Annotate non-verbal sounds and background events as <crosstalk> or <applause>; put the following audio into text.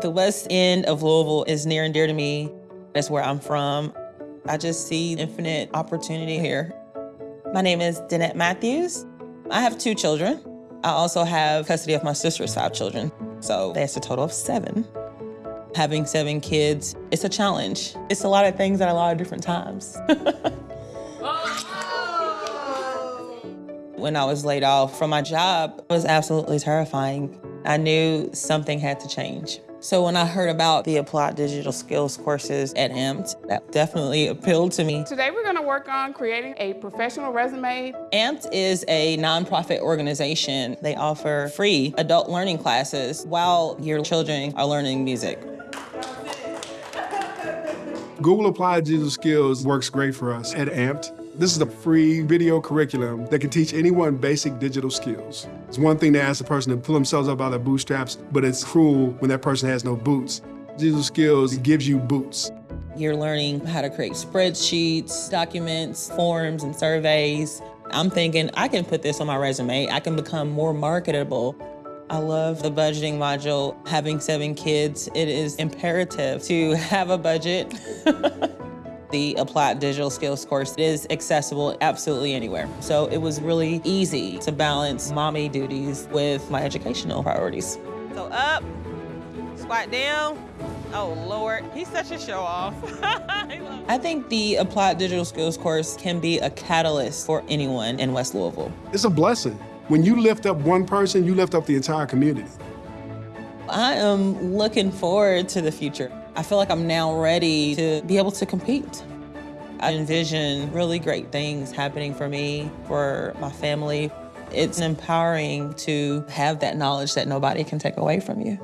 The west end of Louisville is near and dear to me. That's where I'm from. I just see infinite opportunity here. My name is Danette Matthews. I have two children. I also have custody of my sister's five children. So that's a total of seven. Having seven kids, it's a challenge. It's a lot of things at a lot of different times. <laughs> when I was laid off from my job, it was absolutely terrifying. I knew something had to change. So when I heard about the Applied Digital Skills courses at AMPed, that definitely appealed to me. Today we're gonna work on creating a professional resume. AMPed is a nonprofit organization. They offer free adult learning classes while your children are learning music. Google Applied Digital Skills works great for us at AMPed. This is a free video curriculum that can teach anyone basic digital skills. It's one thing to ask a person to pull themselves up by their bootstraps, but it's cruel when that person has no boots. Digital skills gives you boots. You're learning how to create spreadsheets, documents, forms, and surveys. I'm thinking, I can put this on my resume. I can become more marketable. I love the budgeting module. Having seven kids, it is imperative to have a budget. <laughs> the Applied Digital Skills course is accessible absolutely anywhere. So it was really easy to balance mommy duties with my educational priorities. So up, squat down. Oh Lord, he's such a show off. <laughs> I think the Applied Digital Skills course can be a catalyst for anyone in West Louisville. It's a blessing. When you lift up one person, you lift up the entire community. I am looking forward to the future. I feel like I'm now ready to be able to compete. I envision really great things happening for me, for my family. It's empowering to have that knowledge that nobody can take away from you.